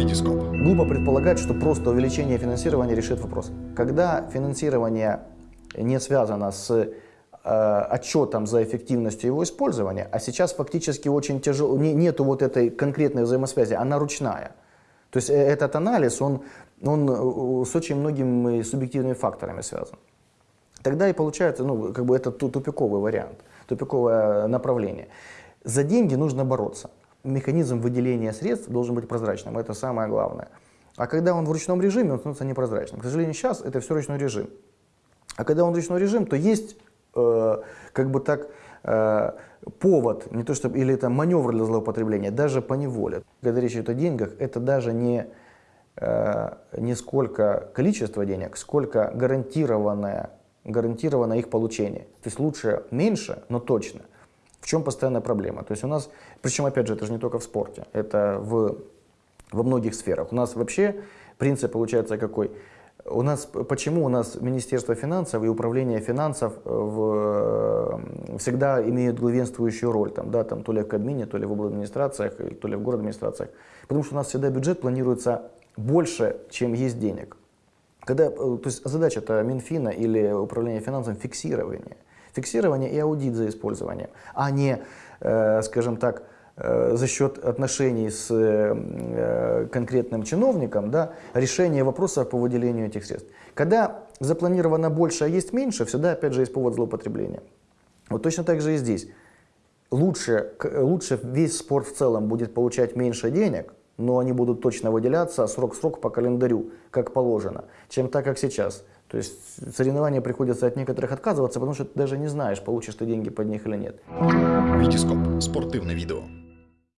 Витископ. Глупо предполагать, что просто увеличение финансирования решит вопрос. Когда финансирование не связано с э, отчетом за эффективностью его использования, а сейчас фактически очень тяжело, не, нету вот этой конкретной взаимосвязи, она ручная. То есть э, этот анализ, он, он э, с очень многими субъективными факторами связан. Тогда и получается, ну, как бы это ту- тупиковый вариант, тупиковое направление. За деньги нужно бороться. Механизм выделения средств должен быть прозрачным, это самое главное. А когда он в ручном режиме, он становится непрозрачным. К сожалению, сейчас это все ручной режим. А когда он ручной режим, то есть э, как бы так э, повод, не то чтобы, или это маневр для злоупотребления, даже по неволе. Когда речь идет о деньгах, это даже не, э, не сколько количество денег, сколько гарантированное, гарантированное их получение. То есть лучше меньше, но точно. Чем постоянная проблема? То есть у нас, причем опять же, это же не только в спорте, это в, во многих сферах. У нас вообще принцип получается какой? У нас, почему у нас Министерство финансов и Управление финансов э, в, всегда имеют главенствующую роль, там, да, там, то ли в Кабмине, то ли в администрациях, то ли в город администрациях. Потому что у нас всегда бюджет планируется больше, чем есть денег. Когда, э, то есть задача это Минфина или Управления финансов фиксирование. Фиксирование и аудит за использованием, а не, э, скажем так, э, за счет отношений с э, конкретным чиновником, да, решение вопросов по выделению этих средств. Когда запланировано больше, а есть меньше, всегда опять же есть повод злоупотребления. Вот точно так же и здесь. Лучше, лучше весь спорт в целом будет получать меньше денег, но они будут точно выделяться срок-срок по календарю, как положено, чем так, как сейчас. То есть соревнования приходится от некоторых отказываться, потому что ты даже не знаешь, получишь ты деньги под них или нет. Витископ. Спортивне відео.